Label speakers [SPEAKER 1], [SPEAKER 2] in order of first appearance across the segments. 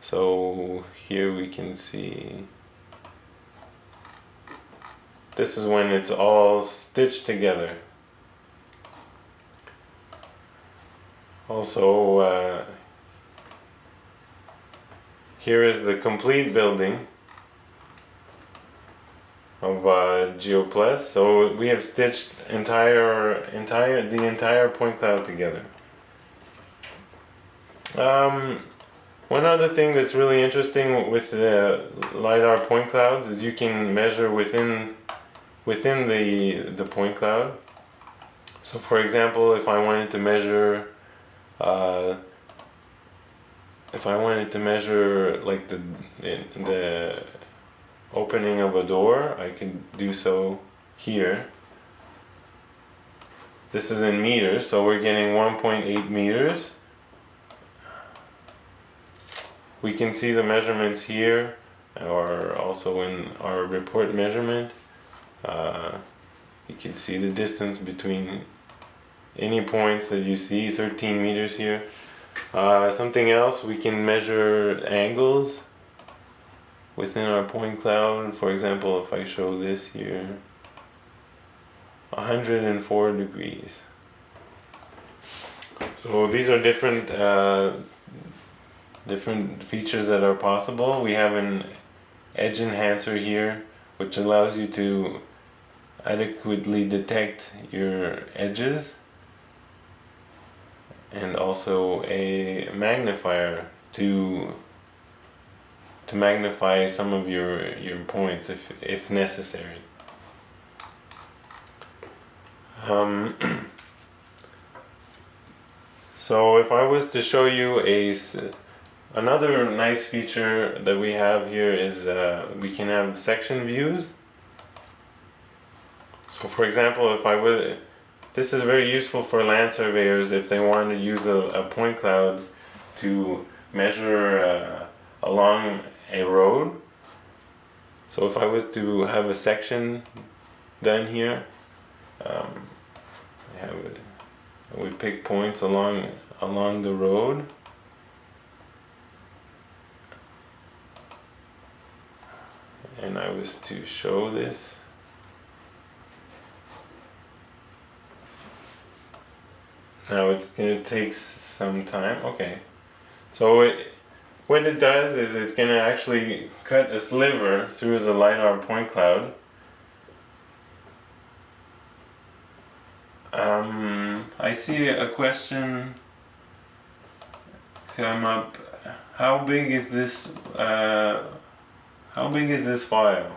[SPEAKER 1] So here we can see this is when it's all stitched together. Also, uh, here is the complete building of uh, GeoPlus. So we have stitched entire, entire, the entire point cloud together. Um, one other thing that's really interesting with the LiDAR point clouds is you can measure within within the, the point cloud. So for example, if I wanted to measure uh, if I wanted to measure like the the opening of a door, I can do so here. This is in meters, so we're getting 1.8 meters. We can see the measurements here, or also in our report measurement. Uh, you can see the distance between any points that you see, 13 meters here. Uh, something else, we can measure angles within our point cloud. For example, if I show this here, 104 degrees. So these are different uh, different features that are possible. We have an edge enhancer here, which allows you to adequately detect your edges and also a magnifier to to magnify some of your your points if if necessary. Um, so if I was to show you a another nice feature that we have here is uh, we can have section views. So for example, if I would this is very useful for land surveyors if they want to use a, a point cloud to measure uh, along a road. So if I was to have a section done here, um, I have would pick points along along the road. And I was to show this Now it's gonna take some time. Okay, so it, what it does is it's gonna actually cut a sliver through the LiDAR point cloud. Um, I see a question come up. How big is this? Uh, how big is this file?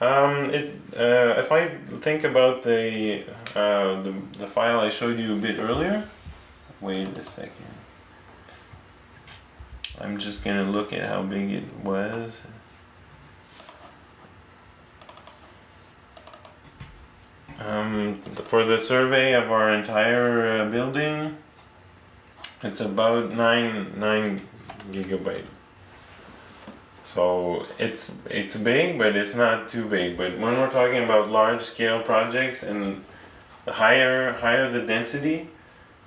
[SPEAKER 1] Um, it, uh, if I think about the, uh, the, the file I showed you a bit earlier, wait a second. I'm just gonna look at how big it was. Um, for the survey of our entire uh, building, it's about 9, 9 gigabyte. So it's it's big, but it's not too big. But when we're talking about large scale projects and the higher higher the density,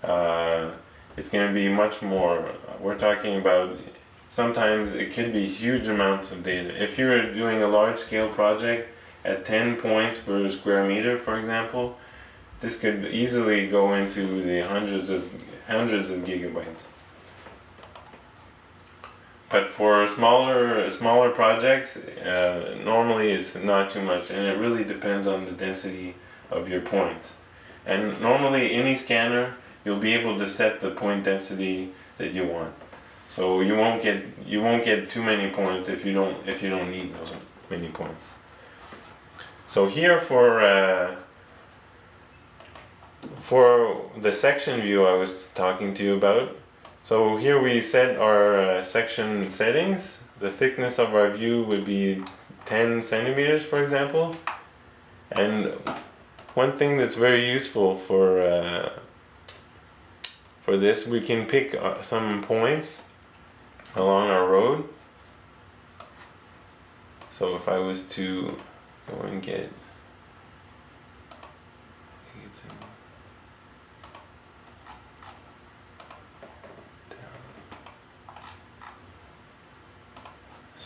[SPEAKER 1] uh, it's going to be much more. We're talking about sometimes it could be huge amounts of data. If you're doing a large scale project at 10 points per square meter, for example, this could easily go into the hundreds of hundreds of gigabytes. But for smaller smaller projects, uh, normally it's not too much, and it really depends on the density of your points. And normally, any scanner, you'll be able to set the point density that you want. So you won't get you won't get too many points if you don't if you don't need those many points. So here for uh, for the section view I was talking to you about, so here we set our uh, section settings. The thickness of our view would be 10 centimeters, for example. And one thing that's very useful for uh, for this, we can pick uh, some points along our road. So if I was to go and get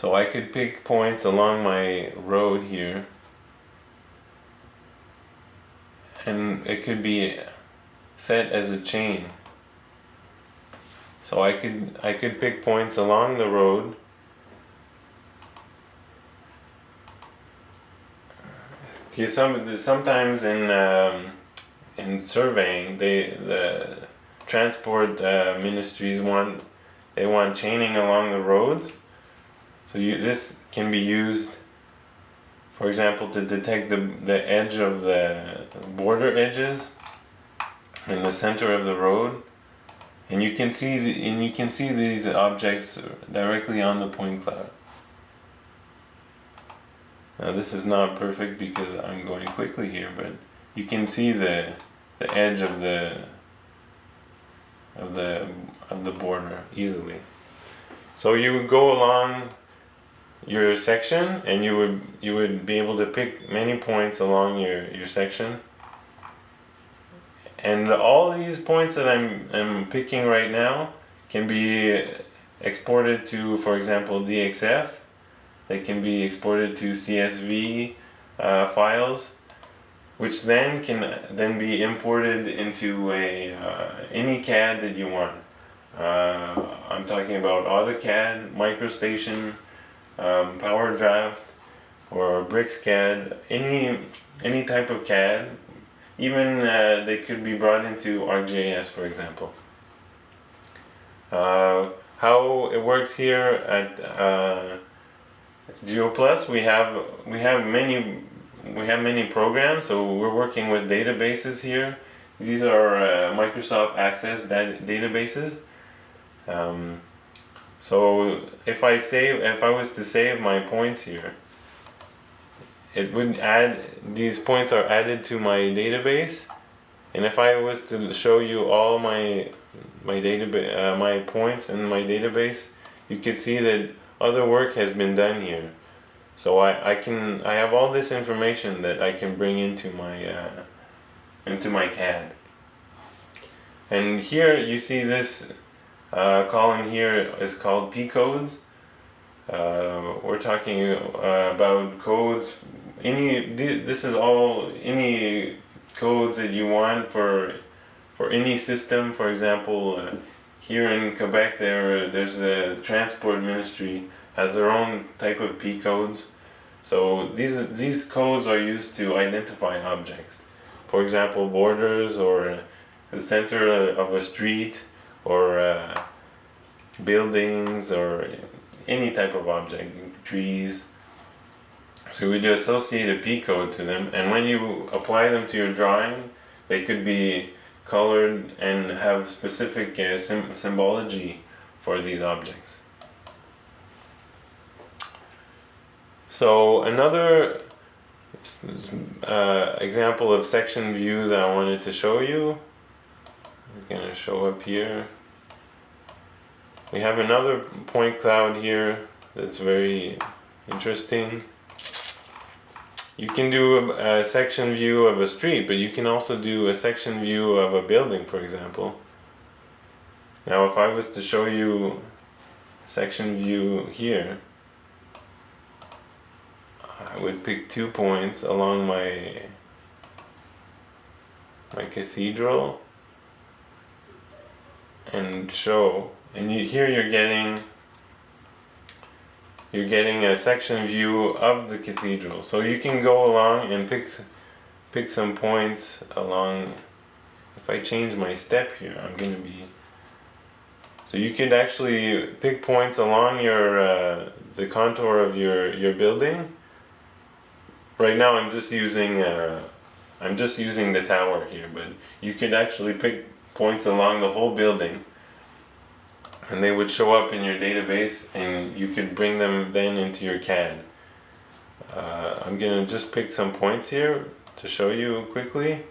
[SPEAKER 1] So I could pick points along my road here and it could be set as a chain. So I could I could pick points along the road Okay, some sometimes in um, in surveying, they the transport uh, ministries want they want chaining along the roads. So you, this can be used, for example, to detect the the edge of the border edges in the center of the road, and you can see the, and you can see these objects directly on the point cloud. Now this is not perfect because I'm going quickly here, but you can see the the edge of the of the of the border easily. So you go along your section and you would you would be able to pick many points along your, your section. And all these points that I'm, I'm picking right now can be exported to, for example, DXF they can be exported to CSV uh, files, which then can then be imported into a uh, any CAD that you want. Uh, I'm talking about AutoCAD, MicroStation, um, PowerDraft, or BricsCAD, any any type of CAD. Even uh, they could be brought into ArcGIS, for example. Uh, how it works here at uh, GeoPlus, we have we have many we have many programs. So we're working with databases here. These are uh, Microsoft Access databases. Um, so if I save, if I was to save my points here, it would add these points are added to my database. And if I was to show you all my my database, uh, my points in my database, you could see that other work has been done here. So I, I can I have all this information that I can bring into my uh, into my CAD. And here you see this uh, column here is called P codes. Uh, we're talking uh, about codes. Any this is all any codes that you want for for any system. For example, uh, here in Quebec, there there's the transport ministry has their own type of P codes. So these these codes are used to identify objects. For example, borders or the center of a street or uh, buildings or any type of object, trees. So we do associate a P code to them and when you apply them to your drawing, they could be colored and have specific uh, symbology for these objects. So another uh, example of section view that I wanted to show you is going to show up here. We have another point cloud here that's very interesting. You can do a, a, section view of a street, but you can also do a section view of a building, for example. Now if I was to show you section view here, I would pick two points along my my cathedral and show and you, here you're getting you're getting a section view of the cathedral. So you can go along and pick pick some points along. If I change my step here, I'm to be. So you could actually pick points along your uh, the contour of your your building. Right now, I'm just using uh, I'm just using the tower here, but you could actually pick points along the whole building and they would show up in your database and you could bring them then into your CAD. Uh, I'm gonna just pick some points here to show you quickly.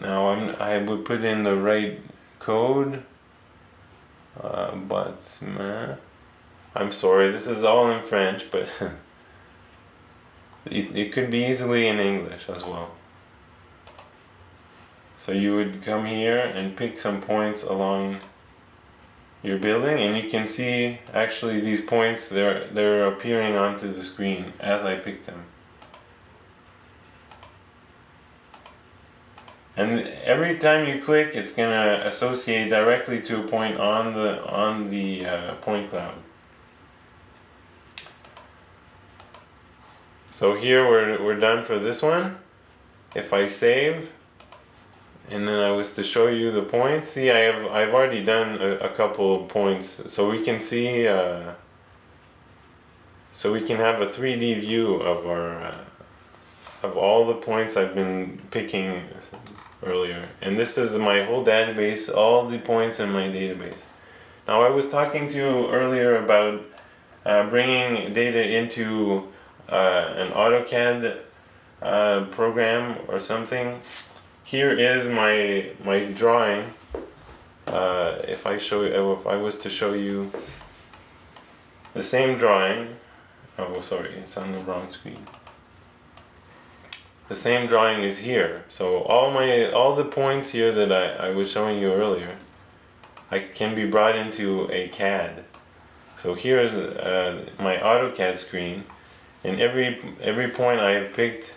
[SPEAKER 1] now I'm, I would put in the right code, uh, but I'm sorry, this is all in French, but it, it could be easily in English as well. So you would come here and pick some points along your building and you can see actually these points they're they're appearing onto the screen as I pick them. And every time you click it's gonna associate directly to a point on the on the uh, point cloud. So here we're, we're done for this one. If I save and then I was to show you the points. See I have I've already done a, a couple points. So we can see uh, so we can have a 3D view of our uh, of all the points I've been picking earlier. And this is my whole database all the points in my database. Now I was talking to you earlier about uh, bringing data into uh, an AutoCAD uh, program or something here is my my drawing. Uh, if I show you if I was to show you the same drawing oh sorry it's on the wrong screen. The same drawing is here. So all my all the points here that I, I was showing you earlier I can be brought into a CAD. So here's uh, my AutoCAD screen and every every point I have picked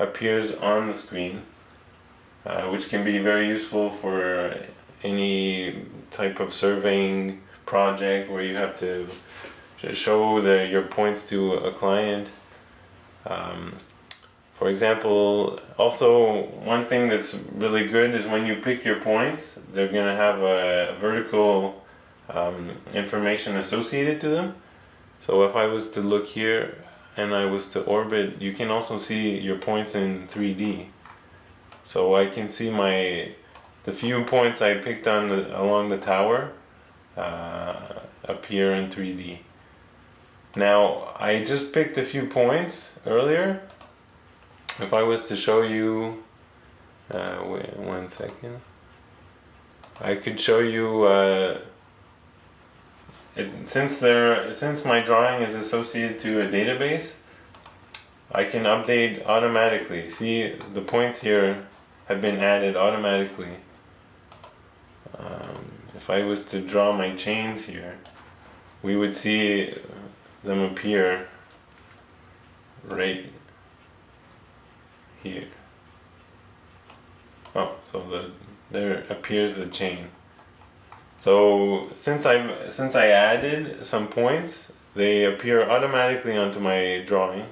[SPEAKER 1] appears on the screen uh, which can be very useful for any type of surveying project where you have to show the, your points to a client um, for example, also one thing that's really good is when you pick your points, they're going to have a vertical um, information associated to them. So if I was to look here and I was to orbit, you can also see your points in 3D. So I can see my the few points I picked on the, along the tower uh, appear in 3D. Now I just picked a few points earlier if I was to show you, uh, wait one second, I could show you, uh, it, since there, since my drawing is associated to a database, I can update automatically. See, the points here have been added automatically. Um, if I was to draw my chains here, we would see them appear right here. Oh, so the there appears the chain. So since I've since I added some points, they appear automatically onto my drawing.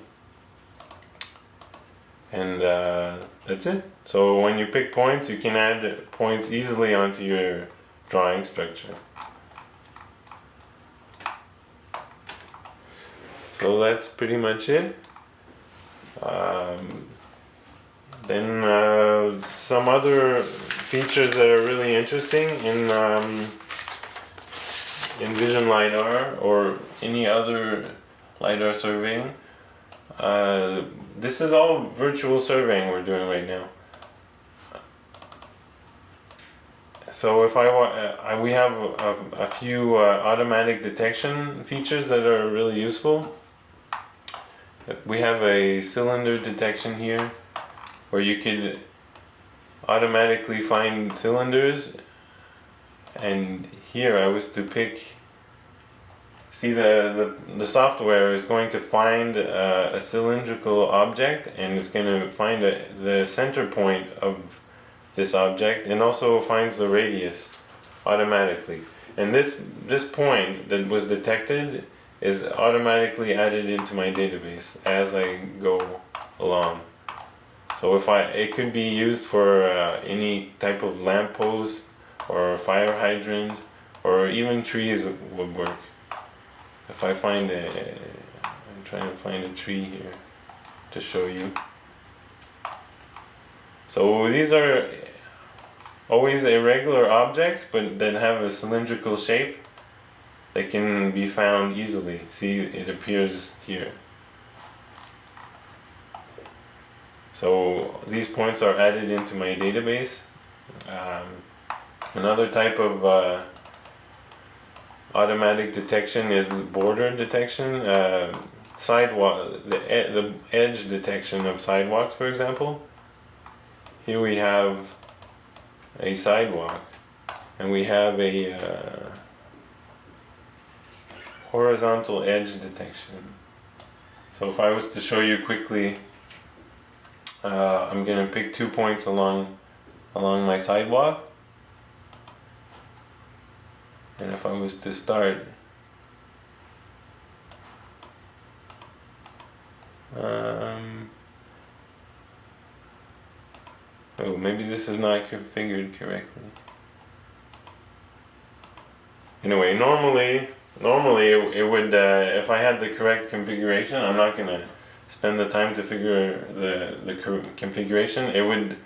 [SPEAKER 1] And uh, that's it. So when you pick points, you can add points easily onto your drawing structure. So that's pretty much it. Um, then uh, some other features that are really interesting in um, in Vision LiDAR or any other LiDAR surveying. Uh, this is all virtual surveying we're doing right now. So if I want, uh, we have a, a few uh, automatic detection features that are really useful. We have a cylinder detection here where you could automatically find cylinders and here I was to pick see the, the, the software is going to find a, a cylindrical object and it's going to find a, the center point of this object and also finds the radius automatically and this this point that was detected is automatically added into my database as I go along so if I, it could be used for uh, any type of lamppost or fire hydrant or even trees would work. If I find a, I'm trying to find a tree here to show you. So these are always irregular objects but that have a cylindrical shape. They can be found easily. See, it appears here. So these points are added into my database. Um, another type of uh, automatic detection is border detection, uh, sidewalk, the, the edge detection of sidewalks, for example. Here we have a sidewalk, and we have a uh, horizontal edge detection. So if I was to show you quickly, uh, I'm going to pick two points along along my sidewalk. And if I was to start um, oh maybe this is not configured correctly. Anyway normally normally it, it would uh, if I had the correct configuration I'm not gonna spend the time to figure the the configuration. It would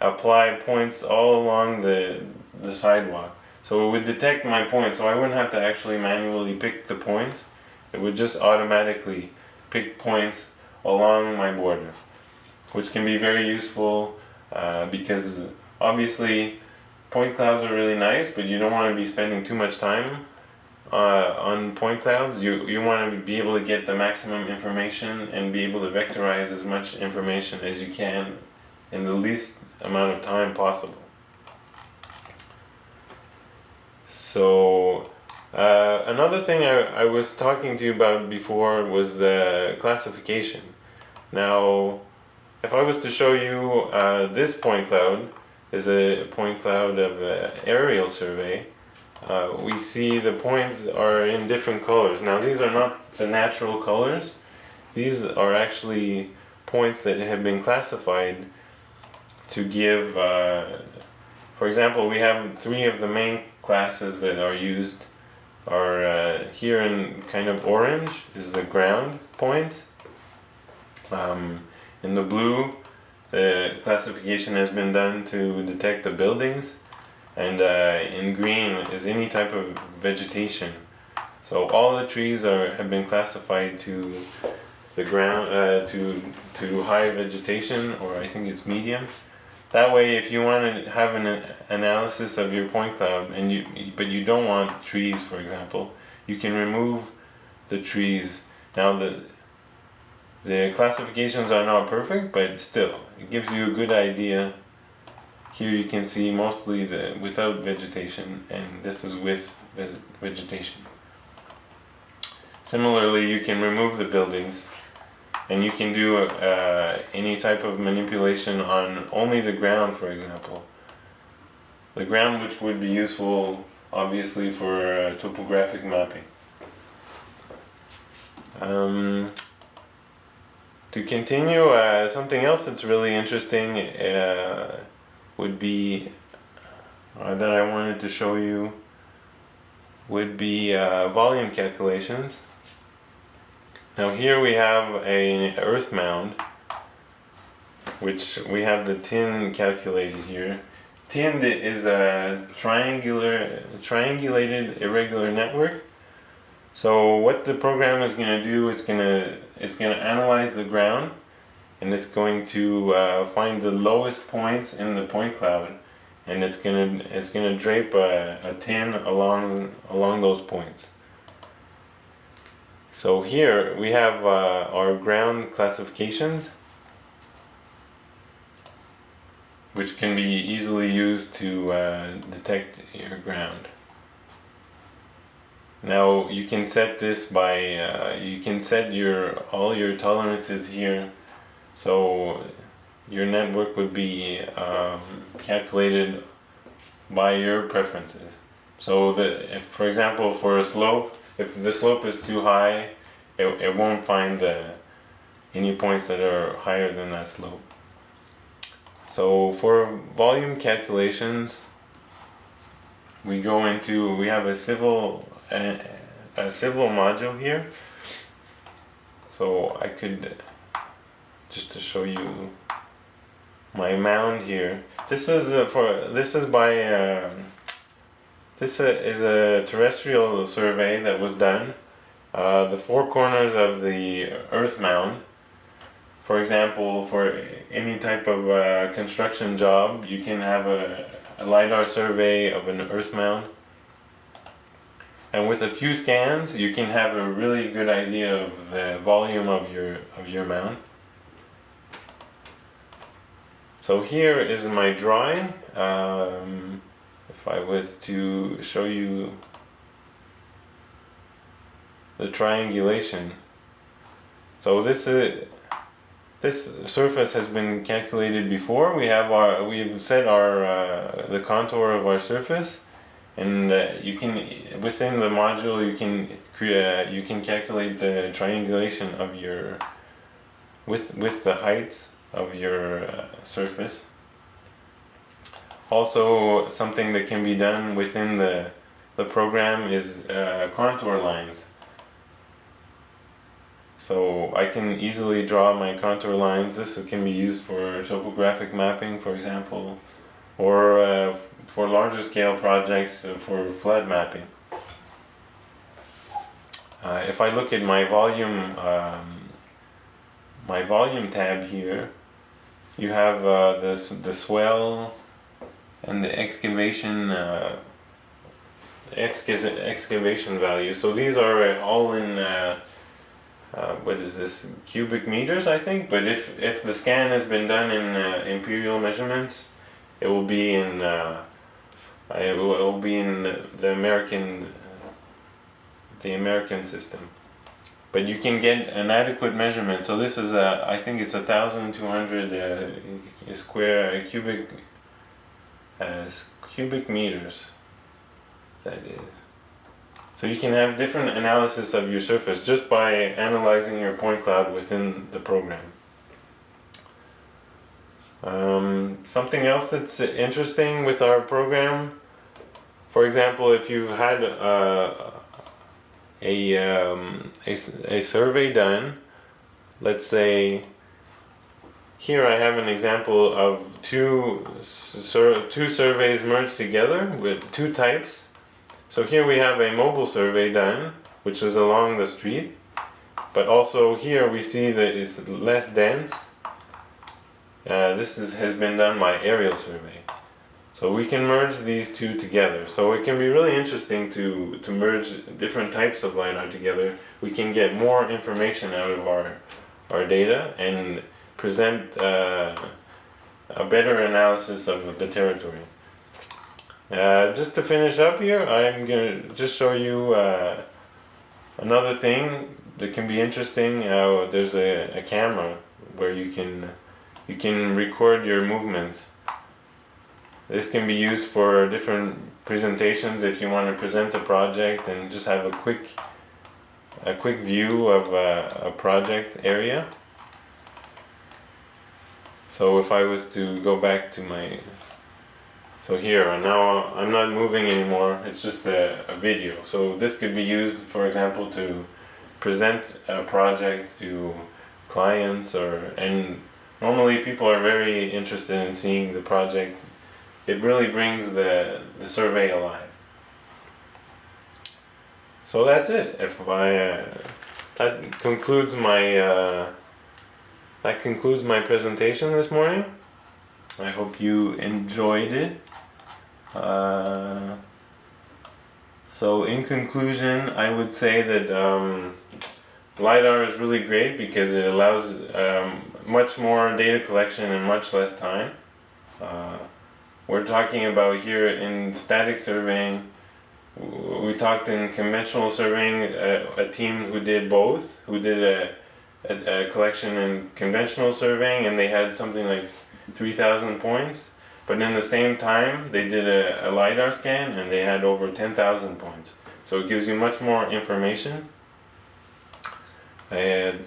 [SPEAKER 1] apply points all along the the sidewalk so it would detect my points so I wouldn't have to actually manually pick the points it would just automatically pick points along my border which can be very useful uh, because obviously point clouds are really nice but you don't want to be spending too much time uh, on point clouds, you, you want to be able to get the maximum information and be able to vectorize as much information as you can in the least amount of time possible. So uh, another thing I, I was talking to you about before was the classification. Now if I was to show you uh, this point cloud is a point cloud of uh, aerial survey uh, we see the points are in different colors. Now these are not the natural colors. These are actually points that have been classified to give, uh, for example, we have three of the main classes that are used are uh, here in kind of orange is the ground points. Um, in the blue, the classification has been done to detect the buildings and uh, in green is any type of vegetation. So all the trees are have been classified to the ground uh, to to high vegetation or I think it's medium. That way, if you want to have an analysis of your point cloud and you but you don't want trees, for example, you can remove the trees. Now the the classifications are not perfect, but still, it gives you a good idea here you can see mostly the without vegetation and this is with vegetation. Similarly you can remove the buildings and you can do uh, any type of manipulation on only the ground for example. The ground which would be useful obviously for uh, topographic mapping. Um, to continue, uh, something else that's really interesting uh, would be uh, that I wanted to show you would be uh, volume calculations. Now here we have an earth mound which we have the tin calculated here. Tin is a triangular, triangulated irregular network. So what the program is going to do, it's going to it's going to analyze the ground and it's going to uh, find the lowest points in the point cloud and it's gonna it's gonna drape a, a tin along along those points so here we have uh, our ground classifications which can be easily used to uh, detect your ground now you can set this by uh, you can set your all your tolerances here so your network would be um, calculated by your preferences. So the, if, for example, for a slope, if the slope is too high, it, it won't find the any points that are higher than that slope. So for volume calculations, we go into, we have a civil, a, a civil module here. So I could just to show you my mound here. This is uh, for this is by um, this is a terrestrial survey that was done. Uh, the four corners of the Earth mound. For example, for any type of uh, construction job, you can have a, a lidar survey of an Earth mound. And with a few scans, you can have a really good idea of the volume of your of your mound. So here is my drawing. Um, I was to show you the triangulation. So this is this surface has been calculated before. We have our we've set our uh, the contour of our surface, and uh, you can within the module you can create you can calculate the triangulation of your with with the height of your uh, surface. Also, something that can be done within the the program is uh, contour lines. So I can easily draw my contour lines. This can be used for topographic mapping, for example, or uh, for larger scale projects uh, for flood mapping. Uh, if I look at my volume, um, my volume tab here, you have uh, this the swell and the excavation uh, excavation value. So these are all in uh, uh, what is this cubic meters I think? But if if the scan has been done in uh, imperial measurements it will be in uh, it, will, it will be in the American the American system. But you can get an adequate measurement. So this is a I think it's a thousand two hundred uh, square cubic uh, cubic meters that is so you can have different analysis of your surface just by analyzing your point cloud within the program. Um, something else that's interesting with our program, for example, if you've had uh, a, um, a, a survey done, let's say here I have an example of two, sur two surveys merged together with two types so here we have a mobile survey done, which is along the street, but also here we see that it's less dense. Uh, this is, has been done by aerial survey. So we can merge these two together. So it can be really interesting to, to merge different types of LiDAR together. We can get more information out of our, our data and present uh, a better analysis of the territory. Uh, just to finish up here, I'm gonna just show you uh, another thing that can be interesting. Uh, there's a, a camera where you can you can record your movements. This can be used for different presentations if you want to present a project and just have a quick a quick view of a, a project area. So if I was to go back to my so here, and now I'm not moving anymore, it's just a, a, video. So this could be used, for example, to present a project to clients or, and normally people are very interested in seeing the project. It really brings the, the survey alive. So that's it. If I, uh, that concludes my, uh, that concludes my presentation this morning. I hope you enjoyed it. Uh, so in conclusion, I would say that um, LiDAR is really great because it allows um, much more data collection in much less time. Uh, we're talking about here in static surveying, we talked in conventional surveying, a, a team who did both, who did a, a, a collection in conventional surveying and they had something like 3,000 points but in the same time, they did a, a LiDAR scan and they had over 10,000 points. So it gives you much more information. And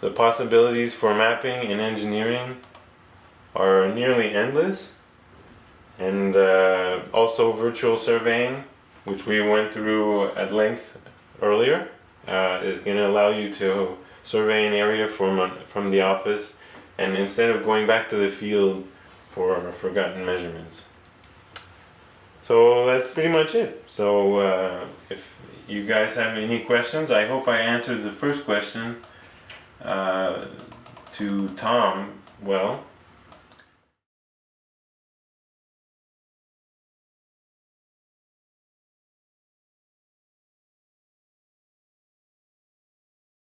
[SPEAKER 1] the possibilities for mapping and engineering are nearly endless. And uh, also virtual surveying, which we went through at length earlier, uh, is going to allow you to survey an area from, from the office and instead of going back to the field for forgotten measurements. So that's pretty much it. So uh, if you guys have any questions, I hope I answered the first question uh, to Tom well.